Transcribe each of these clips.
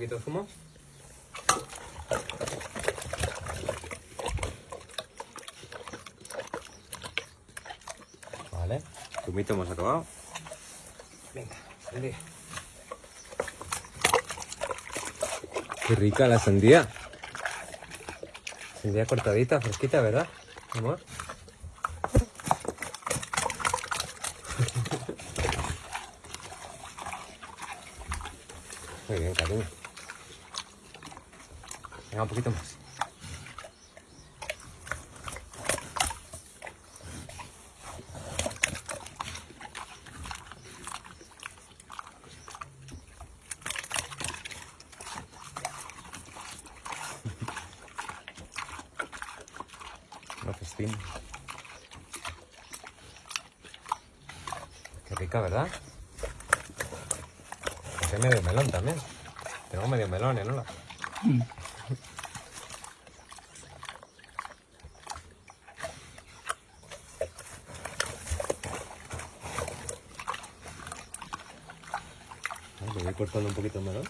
poquito de zumo. Vale, zumito hemos acabado. Venga, sandía. Qué rica la sandía. Sandía cortadita, fresquita, ¿verdad, amor? Muy bien, cariño. Venga, un poquito más. Una festín. Qué rica, ¿verdad? Hay medio melón también. Tengo medio melón, ¿eh? ¿no? Le voy cortando un poquito melón.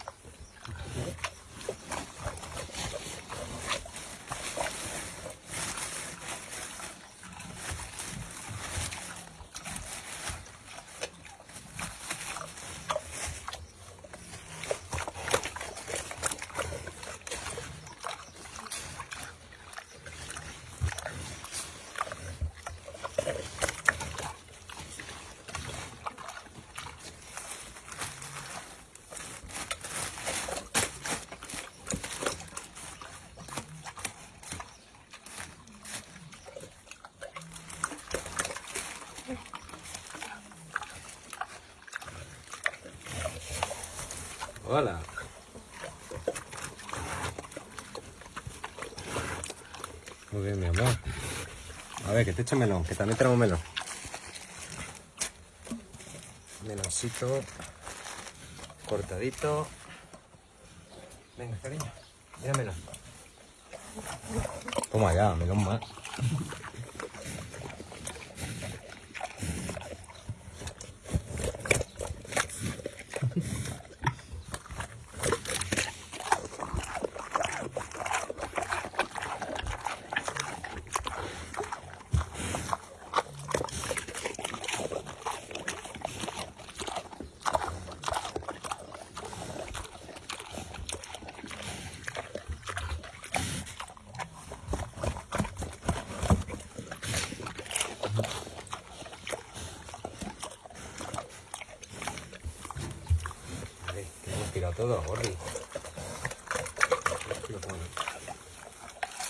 Hola. Muy bien, mi amor. A ver, que te eche melón, que también tenemos melón. Meloncito. Cortadito. Venga, cariño. Mira melón. Toma ya, melón más. Vale, que hemos tirado todo, Gordi.